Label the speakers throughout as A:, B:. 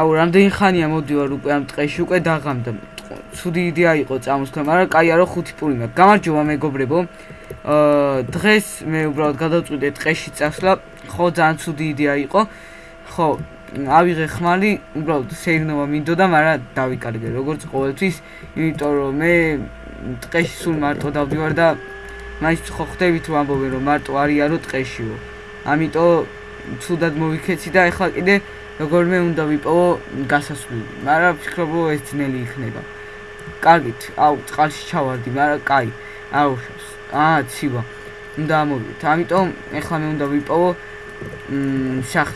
A: აუ რამდენი ხანია მოდივარ უკვე ამ ტყეში უკვე დაღამდა. ცუდი იდეა იყო წამოსქნა მაგრამ კაი არო ხუთი პული მაქვს გამარჯობა მეგობრებო. აა დღეს მე უბრალოდ გადავწყვიტე ტყეში წასვლა. ხო ძალიან ცუდი იდეა იყო. ხო ავიღე ხმალი. უბრალოდ სეირნოვა მინდოდა მაგრამ დავიკარგე როგორც ყოველთვის. იმიტომ რომ მე ტყეში სულ მარტო დავდივარ და მაინც ხო ხვდებით რომ ამბობენ რომ მარტო არიანო ტყეშიო ამიტომ ცუდად მოვიქეცი და ეხლა კიდე როგორმე უნდა ვიპოვო გასასვლელი, მაგრამ ვფიქრობ რომ ეს ძნელი იქნება. კარგით, აუ, წყალში ჩავარდი, მაგრამ კაი, აუშავს. აა, ცივა. უნდა ამოვიდეთ. ამიტომ ეხლა მე უნდა ვიპოვო მ შახ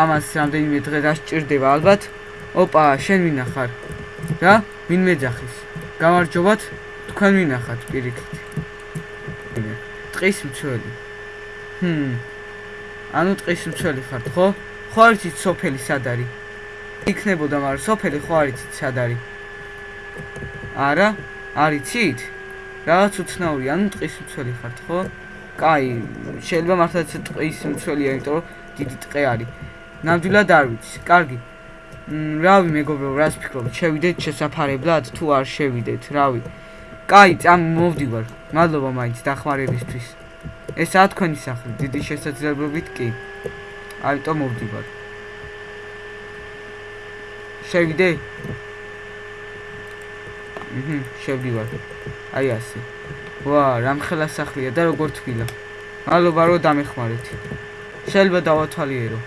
A: ამას რამდენიმე დღე დასჭირდება ალბათ. ოპა, შენ ვინახარ? რა? ვინ მეძახის? გამარჯობათ. თქვენ ვინახართ პირიქით? ტყის მცველი. ჰმ. ანუ ტყის მცველი ხართ, ხო? ხო არ იცით სოფელი სად არის? იქნებოდა, მაგრამ სოფელი ხო არ იცით სად არის? არა? არ იცით? რაღაც უცნაური, ანუ ტყის მცველი ხართ, ხო? კაი, შეიძლება მართლაც ტყის მცველია, იმიტომ რომ დიდი ტყე არის. ნამდვილად არ ვიცი. კარგი. მ რავი მეგობრო, რას ფიქრობ? შევიდეთ შესაფარებლად თუ არ შევიდეთ, რავი. კაი, წამ მოვდივარ. მადლობა მაინც დახმარებისთვის. ესაა თქვენი სახლი, დიდი შესაძლებლობით კი. ამიტომ მოვდივარ. შევიდე? აჰა, შევდივარ. აი ასე. ვა, რამხელა სახლია და როგორ თბილა. მადლობა რომ დამეხმარეთ. შეიძლება დავათვალიერო.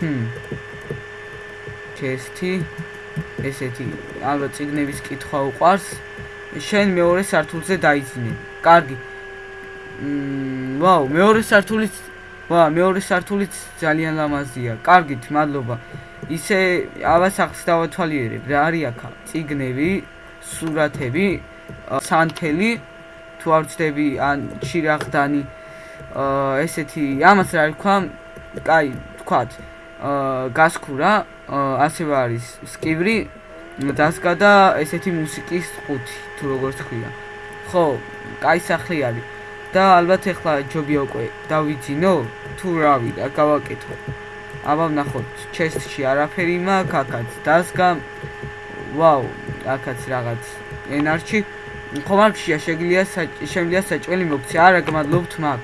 A: ჰმ. ჩესტი ესეთი ალბათ ციგნების კითხვა უყარს. შენ მეორე სართულზე დაიძინე. კარგი. მმ, ვაუ, მეორე სართულიც ვა, მეორე სართულიც ძალიან ლამაზია. კარგით, მადლობა. ისე ავასახს დავათვალიერებ. რა არის აქ? ციგნები, სურათები, სანთელი, თუ არ ვწდები, ან ჩირაღდანი. ესეთი, ამას რა ვქვა? კაი, ვქვათ. აა გასქურა, ასევე არის. სკივრი, დასკა და ესეთი მუსიკის ყუთი, თუ როგორ თქვია. ხო, კაი სახლი არის. და ალბათ ეხლა ჯობია უკვე. დავიძინო თუ რავი და გავაკეთო. აბა ვნახოთ. ჩესტში არაფერი მაქვს აქაც დასგა ვაუ აქაც რაღაც ენარჩი. ხომარქშია შეგლია შემლია საჭველი მოგცე. არა გმადლობთ მაგ.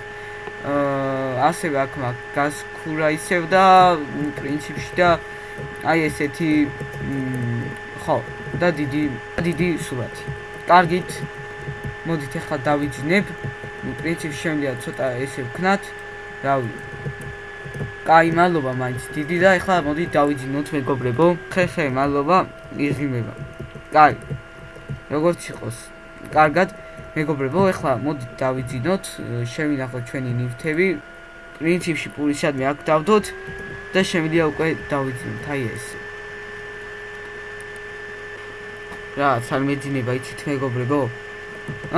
A: აა ასევე აქ მაგ გასქურა ისევ და პრინციპში და აი ესეთი ხო და დიდი დიდი სურათი კარგით მოდით ახლა დავიძინებ ну принцип შემიძლია ცოტა ესე ვქნათ რავი კაი მადლობა მაინც დიდი და ეხლა მოდი დავიძინოთ მეგობრებო ხე ხე მადლობა იღიმება კაი როგორც იყოს კარგად მეგობრებო ეხლა მოდი დავიძინოთ შემინახოთ ჩვენი ნივთები პრინციპში პულისად მე აქ დავდოთ და შემიძლია უკვე დავიძინოთ აი ეს რა ცალმეძინება იცით მეგობრებო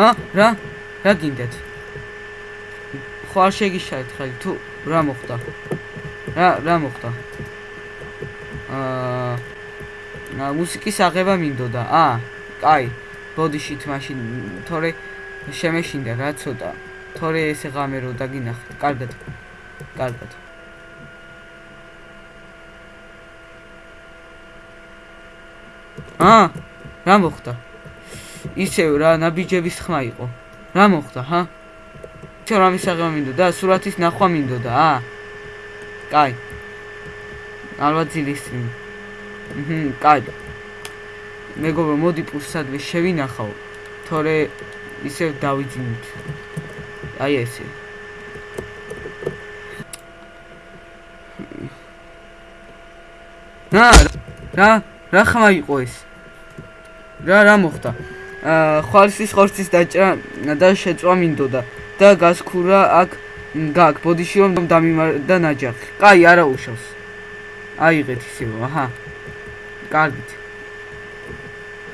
A: ა რა რა გინდათ ხო არ შეგიშალეთ ხელი თუ რა მოხდა? რა რა მოხდა? აა მუსიკის აღება მინდოდა? აა კაი ბოდიშით მაშინ თორე შემეშინდა რა ცოტა. თორე ესე ღამერო და გინახეთ კარგად კარგად აა რა მოხდა ისევ რა ნაბიჯების ხმა იყო რა მოხდა ჰა ჩვენ რა მისაღება მინდოდა? სურათის ნახვა მინდოდა, აა? კაი. ალბათ ძილის წინ. ჰმ, კაი. მეგობრო, მოდი პულსადვე შევინახავ. თორე ისევ დავიძინოთ. აი ესე. რა რა რა ხმა იყო ეს? რა რა მოხდა? აა ხალხის ხორცის დაჭრა და შეწვა მინდოდა. და გასქურა აქ გაკ ბოდიში რომ დამიმარდა ნაჯახი. კაი, არა უშავს. აიღეთ ისევ, აჰა. კარგით.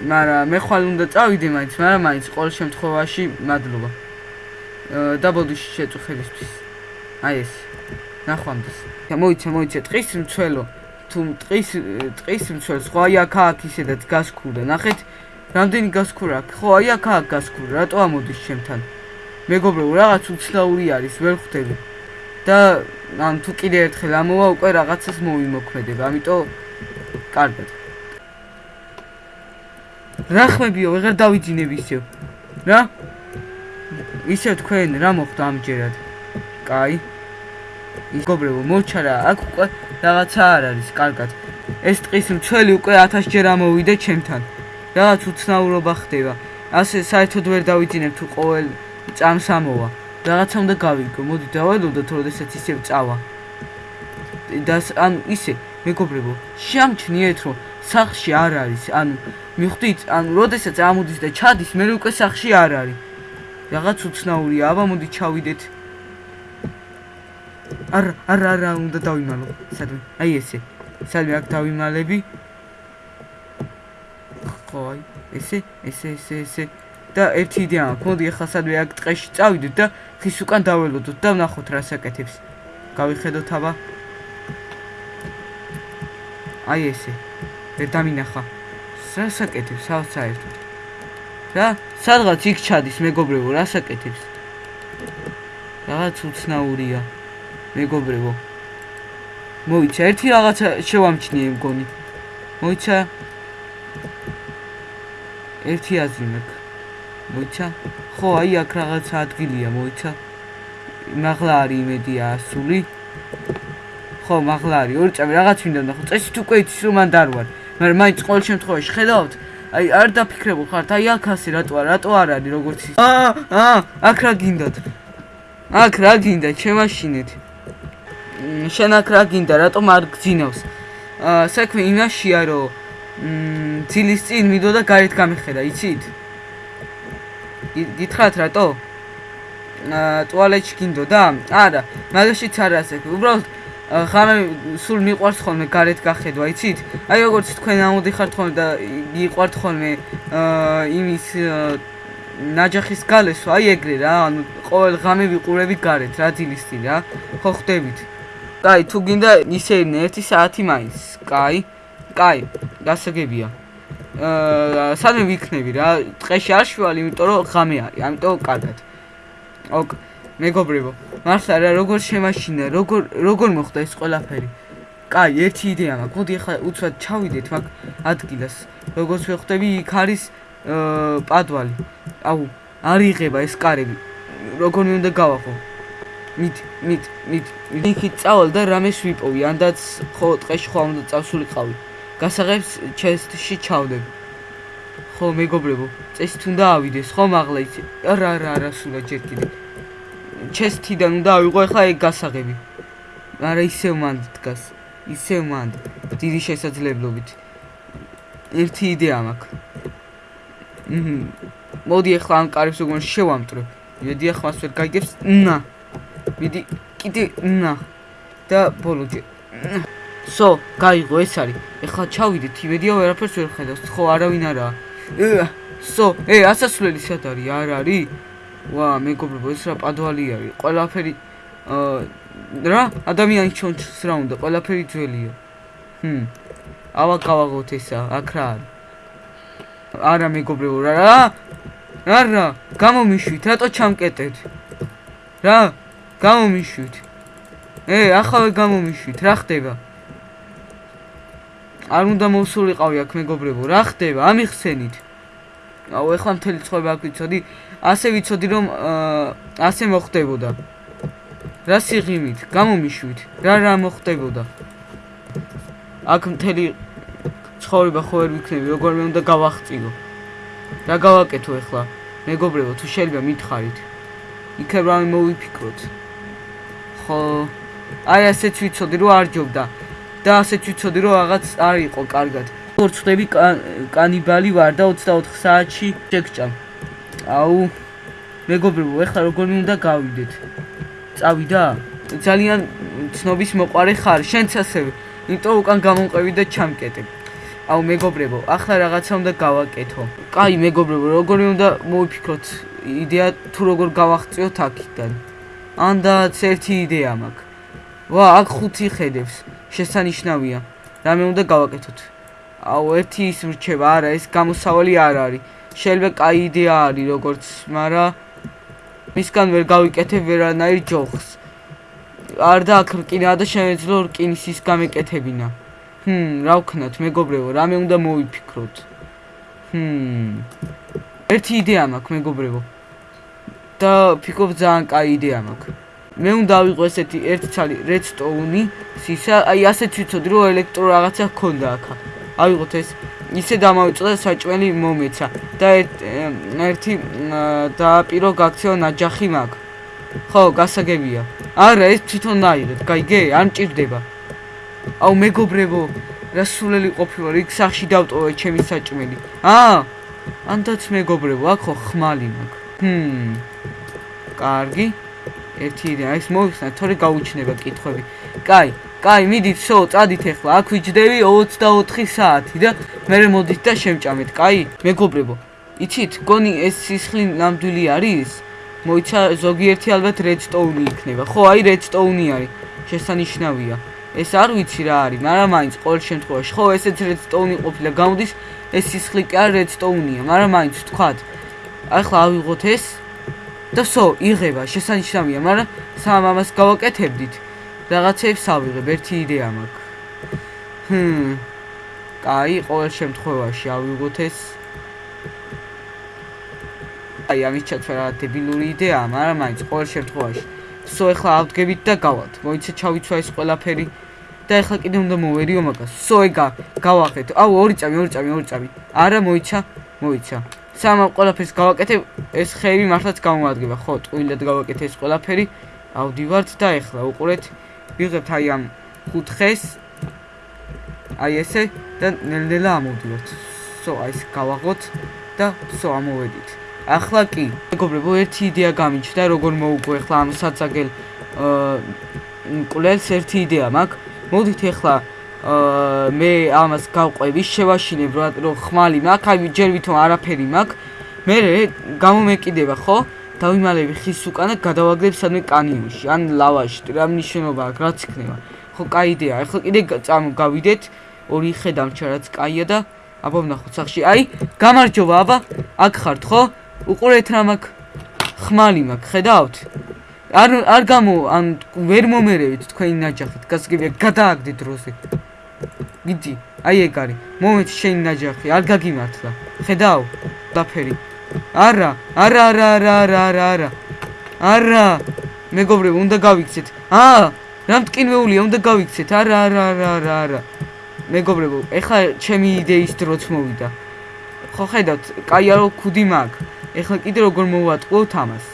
A: მარა მე ხვალ უნდა წავიდე მაინც, მარა მაინც ყოველ შემთხვევაში მადლობა. და ბოდიში შეწუხებისთვის. აი ეს. ნახვამდის. მოიცა, მოიცა, ტყის მცველო. თუ ტყის ტყის მცველს ხო აი აქ აქ ისედაც გასქურა. ნახეთ, რამდენი გასქურა აქვს? ხო, აი აქ აქ გასქურა. რატო ამოდის ჩემთან? მეგობრებო, რაღაც უცნაური არის, ვერ ხვდები. და ან თუ კიდე ერთხელ ამოვა, უკვე რაღაცას მოვიმოქმედება, ამიტომ კარგად. რა ხმებიო, ვეღარ დავიძინებ ისევ. რა? ისევ თქვენ რა მოხდა ამჯერად? კაი. მეგობრებო, მოჩარა, აქ უკვე რაღაცა არ არის, კარგად. ეს ტყის მცველი უკვე 1000 ჯერ ამოვიდა ჩემთან. რაღაც უცნაურობა ხდება. ასე საერთოდ ვერ დავიძინებ თუ ყოველ წამს ამოვა. რაღაცა უნდა გავიგო. მოდი დავალოდოთ, როდესაც ისევ წავა. და ან ისე, მეგობრებო, შეამჩნიეთ, რომ სახში არ არის. ანუ მიხვდით, ანუ როდესაც ამოდის და ჩადის, მე უკვე სახში არ არის. რაღაც უცნაურია. აბა მოდი ჩავიდეთ. არა, არა, არა, უნდა დავიმალო. სადმე? აი ესე. სადმე აქ დავიმალები? ხო, აი, ესე, ესე, ესე, ესე. და ერთი იდეა მაქვს. მოდი ახლა სადმე აქ ტყეში წავიდეთ და ხის უკან დაველოდოთ და ვნახოთ რა საკეთებს. გავიხედოთ აბა. აი ესე. ვერ დამინახა. რა საკეთებს, საერთოდ. რა? სადღაც იქ ჩადის მეგობრებო, რა საკეთებს? რაღაც უცნაურია. მეგობრებო. მოიცა ერთი რაღაცა შევამჩნიე მგონი. მოიცა ერთი აზრი მაქვს. მოიცა? ხო, აი აქ რაღაცა ადგილია, მოიცა. მაღლა არის იმედია ასული. ხო, მაღლა არის. ორი წამი რაღაც მინდა ნახო. წესით უკვე იცის რომ მან დარვარ. მაგრამ მაინც ყოველ შემთხვევაში ხედავთ, აი არ დაფიქრებულ ხართ, აი აქ ასე რატო არ რატო არ არის როგორც ის. აა, აა, აქ რა გინდათ? აქ რა გინდა, ჩემაშინეთ. შენ აქ რა გინდა, რატომ არ გძინავს? საქმე იმაშია, რომ ძილის წინ მიდო და გარეთ გამიხედა, იცით? გითხრათ რატო? ტუალეტში გინდო და? არა, მაგაშიც არ ასე. უბრალოდ ხარ სულ მიყვარს ხოლმე გარეთ გახედვა, იცით? აი როგორც თქვენ ამოდიხართ ხოლმე და მიყვართ ხოლმე იმის ნაჯახის გალესვა, აი ეგრე რა, ანუ ყოველ ღამე ვიყურები გარეთ, რა დილის წინ რა. ხო ხვდებით? კაი, თუ გინდა ისე 1 საათი მაინც. კაი. კაი, გასაგებია. აა სადმე ვიქნები რა? ტყეში არ შევალი, იმიტომ რომ ღამე არის, ამიტომ კარგად. ოკ, მეგობრებო. მართლა რა როგორ შემაშინა როგორ როგორ მოხდა ეს ყველაფერი კაი ერთი იდეა მაქვს მოდი ახლა უცბად ჩავიდეთ მაგ ადგილას როგორც ვხვდები იქ არის პადვალი აუ არ იღება ეს კარები როგორ მე უნდა გავახო მით მით მით იქით წავალ და რამეს ვიპოვი ანდაც ხო ტყეში ხო უნდა წავსულიყავი გასაღებს ჩესტში ჩავდებ ხო მეგობრებო წესით უნდა ავიდეს ხო მაღლა იცი არა არა არა სულა ჯერ კიდე ჩესტიდან უნდა ავიღო ახლა ეგ გასაღები. არა ისევ მანდ დგას. ისევ მანდ. დიდი შესაძლებლობით. ერთი იდეა მაქვს. მოდი ახლა ამ კარებს უგონ შევამტვრე. მიდი ახლა მას ვერ გაიგებს. ნა. მიდი კიდე ნა. და ბოლოჯე. სო, გაიგო ეს არის. ახლა ჩავიდეთ, იმედია ვერაფერს ვერ ხედავს. ხო, არავინ არაა. სო, ე, ასასვლელი სად არის? არ არის? ვა მეგობრებო ეს რა პადვალი არის ყველაფერი რა ადამიანი ჩონჩს რა უნდა ყველაფერი ძველია ჰმ ავა გავაღოთ ესა აქ რა არის არა მეგობრებო რა რა რა გამომიშვით რატო ჩამკეტეთ რა გამომიშვით. ე ახავე გამომიშვით რა ხდება? არ უნდა მოსულიყავი აქ მეგობრებო რა ხდება? ამიხსენით აუ ეხლა მთელი ცხოვრება აქ ვიცოდი. ასე ვიცოდი რომ ასე მოხდებოდა. რა სიღიმით გამომიშვით? რა რა მოხდებოდა? აქ მთელი ცხოვრება ხო ვერ ვიქნები როგორ მე უნდა გავახწიო რა გავაკეთო ეხლა? მეგობრებო თუ შეიძლება მითხარით? იქებ რამე მოვიფიქროთ ხო? აი ასეც ვიცოდი რომ არ ჯობდა და ასეც ვიცოდი რომ რაღაც არ იყო კარგად. როგორც ხვდები კანიბალი ვარ და 24 საათში შეგჭამ აუ მეგობრებო ეხლა როგორ მინდა გავიდეთ? წავიდა? ძალიან ცნობის მოყარე ხარ შენც ასევე. იმიტომ უკან გამომყევი და ჩამკეტე. აუ მეგობრებო ახლა რაღაცა უნდა გავაკეთო. კაი მეგობრებო როგორ მინდა მოვიფიქროთ? იდეა თუ როგორ გავახწიოთ აქიდან ანდაც ერთი იდეა მაქვს ვა აქ ხუთი ხედებს შესანიშნავია რამე უნდა გავაკეთოთ აუ ერთი ის მრჩება არა ეს გამოსავალი არ არის შეიძლება კაი იდეა არის როგორც, მაგრამ მისგან ვერ გავიკეთებ ვერანაირ ჯოხს. არ და აქ რკინა და შემეძლო რკინის ის გამეკეთებინა. ჰმ, რა ვქნათ, მეგობრებო, რამე უნდა მოვიფიქროთ. ჰმ. ერთი იდეა მაქვს, მეგობრებო. და ფიქრობ ძალიან კაი იდეა მაქვს. მე უნდა ავიღო ესეთი ერთი ცალი redstone-ი, სისა, აი ასეთ ვიცოდი რომ ელექტრო რაღაცა ჰქონდა აქ. ავიღოთ ეს ისე დამავიწყდა საჭმელი მომეცა და ერთი დააპირო გაქცეო ნაჯახი მაქვს. ხო, გასაგებია. არა, ეს თვითონ დაიღეთ, გაიგე? არ მჭირდება. აუ მეგობრებო, რა სულელი ყოფილა, იქ სახში დავტოვე ჩემი საჭმელი. აა, ანდაც მეგობრებო, აქ ხო ხმალი მაქვს. ჰმ. კარგი. ერთი იდეა, ეს მოიხსნა, თორე გაუჩნდება კითხვები. კაი, კაი, მიდით, შო, წადით ახლა. აქ ვიჯდები 24 საათი და მე მოდით და შემჭამეთ, კაი? მეგობრებო, იცით, გონი ეს სისხლი ნამდვილი არის? მოიცა ზოგიერთი ალბათ redstone იქნება. ხო, აი redstone არის. შესანიშნავია. ეს არ ვიცი რა არის, მაგრამ მაინც ყოველ შემთხვევაში, ხო, ესეც redstone ყოფილა. გამოდის ეს სისხლი კი არ redstone-ია, მაგრამ მაინც ვთქვათ. ახლა ავიღოთ ეს და სო, იღება, შესანიშნავია, მაგრამ სამ ამას გავაკეთებდით. რაღაცებს ავიღებ, ერთი იდეა მაქვს. ჰმ. კაი, ყოველ შემთხვევაში ავიღოთ ეს აი ამის ჩაცვა რა დებილური იდეაა, მაგრამ მაინც ყოველ შემთხვევაში. სო ეხლა ავდგებით და გავალთ. მოიცა ჩავიცვა ეს ყველაფერი და ეხლა კიდე უნდა მოვერიო მაგას. სო ეგა გავახეთ. აუ ორი წამი, ორი წამი, ორი წამი. არა მოიცა, მოიცა. სამ ყველაფერს გავაკეთე, ეს ხეივი მართლაც გამომადგება. ხო, ტყუილად გავაკეთე ეს ყველაფერი. ავდივართ და ეხლა უყურეთ. ვიღებთ აი ამ ხუთხეს. აი ესე და ნელ-ნელა ამოვდივართ. სო აი ეს გავაღოთ და სო ამოვედით. ახლა კი მეგობრებო ერთი იდეა გამიჩნდა როგორ მოუგო ახლა ამ საცაგელ კულელს ერთი იდეა მაქვს მოდით ახლა მე ამას გავყვევი შევაშინებ რომ ხმალი მაქვს აი ჯერ ვითომ არაფერი მაქვს. მე გამომეკიდება ხო? დავიმალები ხის უკან და გადავაგდებ სადმე კანიონში ან ლავაში რა მნიშვნელობა აქვს რაც იქნება. ხო კაი იდეა. ახლა კიდე გავიდეთ ორი ხედავთ რაც კაია და აბა ვნახოთ სახში აი გამარჯობა აბა აქ ხართ ხო? უყურეთ რა მაქვს ხმალი მაქვს ხედავთ არ არ გამო ან ვერ მომერევით თქვენი ნაჯახით გასგებია გადააგდე დროზე მიდი, აი ეგ არის. მომენტ შენი ნაჯახი, არ გაგიმართლა. ხედავ, დაფერი. არა, არა, არა, არა, არა, არა, არა. არა. მეგობრებო, უნდა გავიქცეთ. აა, რამ ტკინვეულია, უნდა გავიქცეთ. არა, არა, არა, არა, არა. მეგობრებო, ეხლა ჩემი იდეის დროც მოვიდა. ხო ხედავთ, კაი არო ქუდი მაგ. ეხლა კიდე როგორ მოვატყუოთ ამას.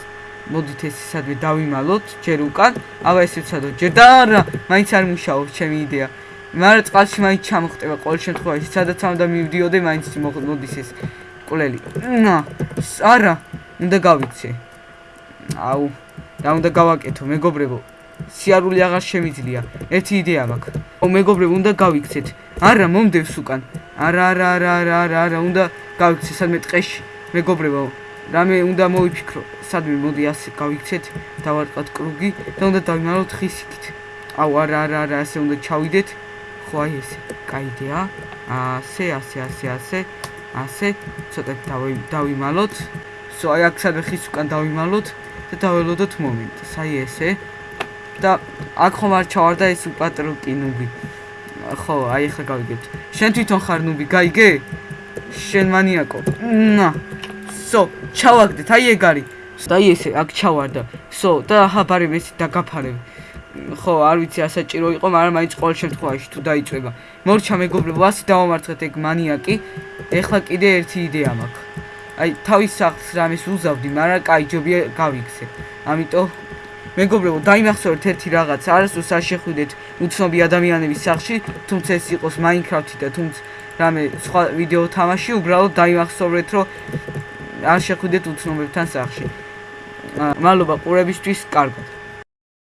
A: მოდით ეს სადმე დავიმალოთ ჯერ უკან, აბა ესეც სადო ჯერ და არა, მაინც არ მუშაობს ჩემი იდეა. მაგრამ წყალში მაინც ჩამოხტება ყოველ შემთხვევაში, სადაც ამ და მივდიოდე, მაინც მოდის ეს ნა, არა, უნდა გავიქცე. აუ, და უნდა გავაკეთო, მეგობრებო. სიარული აღარ შემიძლია. ერთი იდეა მაქვს. ო მეგობრებო, უნდა გავიქცეთ. არა, მომდევს უკან. არა, არა, არა, არა, არა, უნდა გავიქცე სადმე ტყეში. მეგობრებო, რამე უნდა მოიფიქრო სადმე მოდი ასე გავიქცეთ დავარტყათ კრუგი და უნდა დავიმალოთ ხისიქით აუ არა არა არა ასე უნდა ჩავიდეთ ხო აი ესე კაი იდეა ასე ასე ასე ასე ასე. ცოტა დავიმალოთ. სო აი აქ სადმე ხის უკან დავიმალოთ და დაველოდოთ მომენტს აი ესე. და აქ ხომ არ ჩავარდა ეს უპატრო კინუგი. ხო აი ახლა გავიგებთ შენ თვითონ ხარ ნუბი გაიგე. შენ მანიაკო. ნა სო ჩავაგდეთ აი ეგ არის. და აი ესე აქ ჩავარდა. სო და აჰა ბარი მეც დაგაფარებ ხო, არ ვიცი, ასაჭირო იყო, მაგრამ მაინც ყოველ შემთხვევაში თუ დაიწება. მორჩა მეგობრებო, ასე დავამარცხეთ ეგ მანიაკი. ეხლა კიდე ერთი იდეა მაქვს. აი, თავის სახლს რამეს უზავდი, მაგრამ კაი ჯობია გავიქცე. ამიტომ მეგობრებო, დაიმახსოვრეთ ერთი რაღაც, არასდროს არ შეხვიდეთ უცნობი ადამიანების სახლში, თუმცა ეს იყოს Minecraft-ი და თუმცა რამე სხვა ვიდეო თამაში, უბრალოდ დაიმახსოვრეთ, რომ არ შეხვიდეთ უცნობებთან სახლში. მადლობა ყურებისთვის, კარგად.